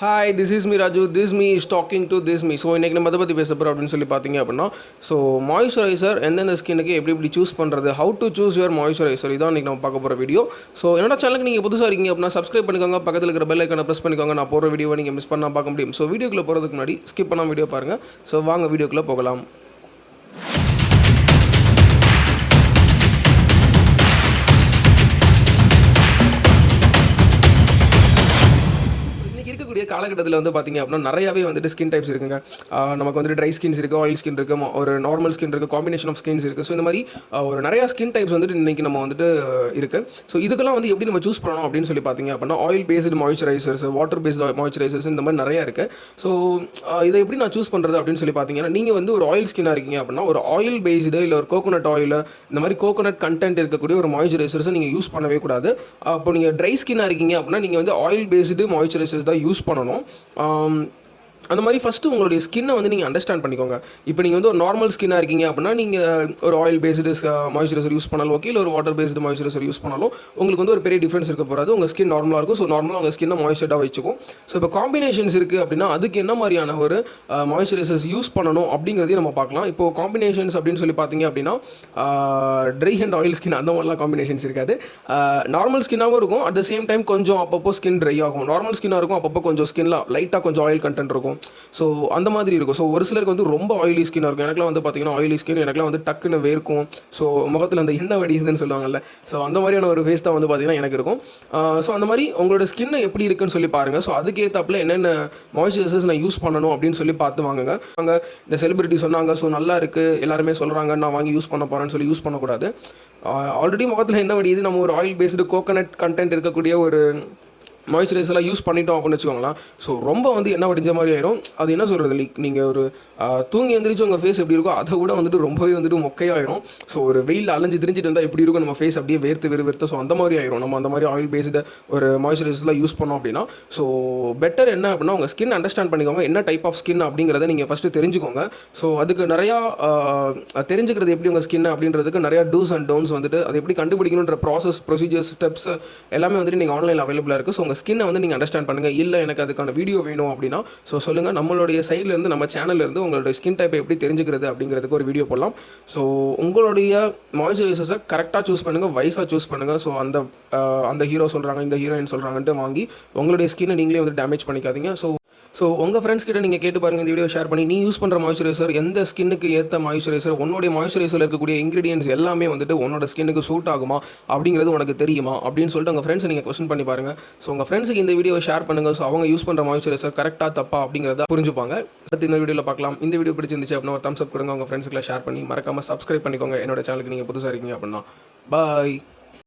Hi this is me Raju this me is talking to this me so இன்றைக்கி நம்ம அதை பற்றி பேச போகிறோம் அப்படின்னு சொல்லி பார்த்தீங்க அப்படின்னா ஸோ மாய்ஸ்சரைசர் எந்தெந்த ஸ்கின்னுக்கு எப்படி எப்படி சூஸ் பண்ணுறது how to choose your moisturiser இதான் இன்றைக்கி நம்ம பார்க்க போகிற வீடியோ ஸோ என்னோட சேனலுக்கு நீங்கள் புதுசாக இருக்கீங்க அப்படின்னா சப்ஸ்கிரைப் பண்ணிக்கோங்க. பக்கத்தில் இருக்கிற பெல் ஐக்கனை ப்ரெஸ் பண்ணிக்கோங்க. நான் போகிற வீடியோவை நீங்கள் மிஸ் பண்ணால் பார்க்க முடியும். ஸோ வீடியோக்குள்ளே போகிறதுக்கு முன்னாடி ஸ்கிப் பண்ணால் வீடியோ பாருங்கள் ஸோ வாங்க வீடியோக்குள்ளே போகலாம். இருக்கக்கூடிய காலகட்டத்தில் வந்து பார்த்தீங்க அப்படின்னா நிறையாவே வந்துட்டு ஸ்கின் டைப்ஸ் இருக்குங்க. நமக்கு வந்துட்டு ட்ரை ஸ்கின்ஸ் இருக்குது ஆயில் ஸ்கின் இருக்குது ஒரு நார்மல் ஸ்கின் இருக்குது காம்பினேஷன் ஆஃப் ஸ்கின்ஸ் இருக்குது ஸோ இந்த மாதிரி ஒரு நிறையா ஸ்கின் டைப்ஸ் வந்துட்டு இன்றைக்கி நம்ம வந்துட்டு இருக்குது ஸோ இதுக்கெல்லாம் வந்து எப்படி நம்ம சூஸ் பண்ணணும் அப்படின்னு சொல்லி பார்த்தீங்க அப்படின்னா oil based moisturisers water based moisturisers இந்த மாதிரி நிறையா இருக்குது ஸோ இதை எப்படி நான் சூஸ் பண்ணுறது அப்படின்னு சொல்லி பார்த்தீங்கன்னா நீங்கள் வந்து ஒரு ஆயில் ஸ்கின்னாக இருக்கீங்க அப்படின்னா ஒரு ஆயில் பேஸ்டு இல்லை ஒரு கோகோனட் ஆயில் இந்த மாதிரி கோகோனட் கண்டென்ட் இருக்கக்கூடிய ஒரு மாய்ஸ்சரைசர்ஸை நீங்கள் யூஸ் பண்ணவே கூடாது. அப்போ நீங்கள் ட்ரை ஸ்கின்னாக இருக்கீங்க அப்படின்னா நீங்கள் வந்து ஆயில் பேஸ்டு மாய்ஸ்சரைசர்ஸ் தான் யூஸ் பண்ணணும். அந்த மாதிரி ஃபஸ்ட்டு உங்களுடைய ஸ்கின்னை வந்து நீங்கள் அண்டர்ஸ்டாண்ட் பண்ணிக்கோங்க. இப்போ நீங்கள் வந்து ஒரு நார்மல் ஸ்கின்னாக இருக்கீங்க அப்படின்னா நீங்கள் ஒரு ஆயில் பேஸ்டு மாய்ஸ்சரைசர் யூஸ் பண்ணாலும் ஓகே இல்லை ஒரு வாட்டர் பேஸ்டு மாய்ஸ்சரைசர் யூஸ் பண்ணாலும் உங்களுக்கு வந்து ஒரு பெரிய டிஃப்ரென்ஸ் இருக்க போகிறது உங்கள் ஸ்கின் நார்மலாக இருக்கும். ஸோ நார்மலாக உங்கள் ஸ்கின்னை மாய்ஸ்சர்டாக வச்சுக்கும். ஸோ இப்போ காம்பினேஷன்ஸ் இருக்குது அப்படின்னா அதுக்கு என்ன மாதிரியான ஒரு uh, மாய்ஸ்சரைசர்ஸ் யூஸ் பண்ணணும் அப்படிங்கிறதையும் நம்ம பார்க்கலாம். இப்போ காம்பினேஷன்ஸ் அப்படின்னு சொல்லி பார்த்தீங்க அப்படின்னா ட்ரை அண்ட் ஆயில் ஸ்கின் அந்த மாதிரிலாம் காம்பினேஷன்ஸ் இருக்காது. Uh, நார்மல் ஸ்கின்னாகவும் இருக்கும். அட் த சேம் டைம் கொஞ்சம் அப்பப்போ ஸ்கின் ட்ரை ஆகும். நார்மல் ஸ்கின்னாக இருக்கும். அப்பப்போ கொஞ்சம் ஸ்கின்லாம் லைட்டாக கொஞ்சம் ஆயில் கண்டென்ட் இருக்கும். ஸோ அந்த மாதிரி இருக்கும். ஸோ ஒரு சிலருக்கு வந்து ரொம்ப ஆயிலி ஸ்கின்னாக இருக்கும். எனக்குலாம் வந்து பார்த்தீங்கன்னா ஆயிலி ஸ்கின் எனக்குலாம் வந்து டக்குன்னு வேர்க்கும். ஸோ முகத்தில் அந்த எண்ணெய் வடிதுன்னு சொல்லுவாங்கல்ல. ஸோ அந்த மாதிரியான ஒரு ஃபேஸ் தான் வந்து பார்த்தீங்கன்னா எனக்கு இருக்கும். ஸோ அந்த மாதிரி உங்களோட ஸ்கின் எப்படி இருக்குன்னு சொல்லி பாருங்கள் ஸோ அதுக்கேற்றாப்புல என்னென்ன மாய்ஸ்சரைசர்ஸ் நான் யூஸ் பண்ணணும் அப்படின்னு சொல்லி பார்த்து வாங்குங்க. அங்கே இந்த செலிபிரிட்டி சொன்னாங்க. ஸோ நல்லா இருக்குது எல்லாருமே சொல்கிறாங்க நான் வாங்கி யூஸ் பண்ண போகிறேன்னு சொல்லி யூஸ் பண்ணக்கூடாது. ஆல்ரெடி முகத்தில் என்ன வடியுது. நம்ம ஒரு ஆயில் பேஸ்டு கோகனட் கண்டென்ட் இருக்கக்கூடிய ஒரு மாய்ஸ்சரைசர்லாம் யூஸ் பண்ணிட்டோம் அப்படின்னு வச்சுக்கோங்களேன். ஸோ ரொம்ப வந்து என்ன வடிஞ்ச மாதிரி ஆயிடும் அது என்ன சொல்கிறது லைக் நீங்கள் ஒரு தூங்கி எந்திரிச்சு உங்கள் ஃபேஸ் எப்படி இருக்கோ அதை விட வந்துட்டு ரொம்பவே வந்துட்டு மொக்கையாயிரும். ஸோ ஒரு வெயில் அலைஞ்சு திரிஞ்சிட்டு இருந்தால் எப்படி இருக்கும்? நம்ம ஃபேஸ் அப்படியே வேர்த்து வெறு வெறுத்து ஸோ அந்த மாதிரி ஆயிரும். நம்ம அந்த மாதிரி ஆயில் பேஸ்டு ஒரு மாய்ஸ்சரைசர்லாம் யூஸ் பண்ணோம் அப்படின்னா. ஸோ பெட்டர் என்ன அப்படின்னா உங்கள் ஸ்கின் அண்டர்ஸ்டாண்ட் பண்ணிக்கோங்க. என்ன டைப் ஆஃப் ஸ்கின் அப்படிங்கிறத நீங்கள் ஃபஸ்ட்டு தெரிஞ்சுக்கோங்க. ஸோ அதுக்கு நிறையா தெரிஞ்சுக்கிறது எப்படி உங்கள் ஸ்கின் அப்படின்றதுக்கு நிறையா டூஸ் அண்ட் டோன்ஸ் வந்துட்டு அதை எப்படி கண்டுபிடிக்கணுன்ற ப்ராசஸ் ப்ரொசீஜர்ஸ் ஸ்டெப்ஸ் எல்லாமே வந்துட்டு நீங்கள் ஆன்லைனில் அவைலபிளாக இருக்குது ஸோ உங்கள் ஸ்கின்னை வந்து நீங்கள் அண்டர்ஸ்டாண்ட் பண்ணுங்கள் இல்லை எனக்கு அதுக்கான வீடியோ வேணும் அப்படின்னா ஸோ சொல்லுங்கள் நம்மளுடைய சைட்லேருந்து நம்ம சேனல்லேருந்து உங்களுடைய ஸ்கின் டைப்பை எப்படி தெரிஞ்சுக்கிறது அப்படிங்கிறதுக்கு ஒரு வீடியோ போடலாம். ஸோ உங்களுடைய மாய்ஸ்சரைசர்ஸை கரெக்டாக சூஸ் பண்ணுங்கள் வயசாக சூஸ் பண்ணுங்கள் ஸோ அந்த அந்த ஹீரோ சொல்கிறாங்க இந்த ஹீரோயின் சொல்கிறாங்கன்ட்டு வாங்கி உங்களுடைய ஸ்கின்னை நீங்களே வந்து டேமேஜ் பண்ணிக்காதீங்க. ஸோ ஸோ உங்கள் ஃப்ரெண்ட்ஸ் கிட்ட நீங்கள் கேட்டு பாருங்கள் இந்த வீடியோ ஷேர் பண்ணி நீ யூஸ் பண்ணுற மாய்ஸ்சரைசர் எந்த ஸ்கின்னுக்கு ஏற்ற மாய்ஸ்சரைசர் உன்னுடைய மாய்ஸ்சரைசரில் இருக்கக்கூடிய இன்கிரீடியன்ஸ் எல்லாமே வந்துட்டு உன்னோட ஸ்கின்னுக்கு சூட் ஆகுமா அப்படிங்கிறது உனக்கு தெரியுமா அப்படின்னு சொல்லிட்டு உங்கள் ஃப்ரெண்ட்ஸ் நீங்கள் கொஸ்டின் பண்ணி பாருங்கள் ஸோ உங்கள் ஃப்ரெண்ட்ஸுக்கு இந்த வீடியோ ஷேர் பண்ணுங்கள் ஸோ அவங்க யூஸ் பண்ணுற மாய்ஸ்சரைசர் கரெக்டாக தப்பா அப்படிங்கிறத புரிஞ்சுப்பாங்க. சத்து இந்த வீடியோவில் பார்க்கலாம் இந்த வீடியோ பிடிச்சிருந்துச்சு அப்படின்னா ஒரு தம்ஸ் அப் கொடுங்க உங்கள் ஃப்ரெண்ட்ஸுக்குலாம் ஷேர் பண்ணி மறக்காமல் சப்ஸ்கிரைப் பண்ணிக்கோங்க. என்னோட சேனலுக்கு நீங்கள் புதுசாக இருக்கீங்க அப்படின்னா பாய்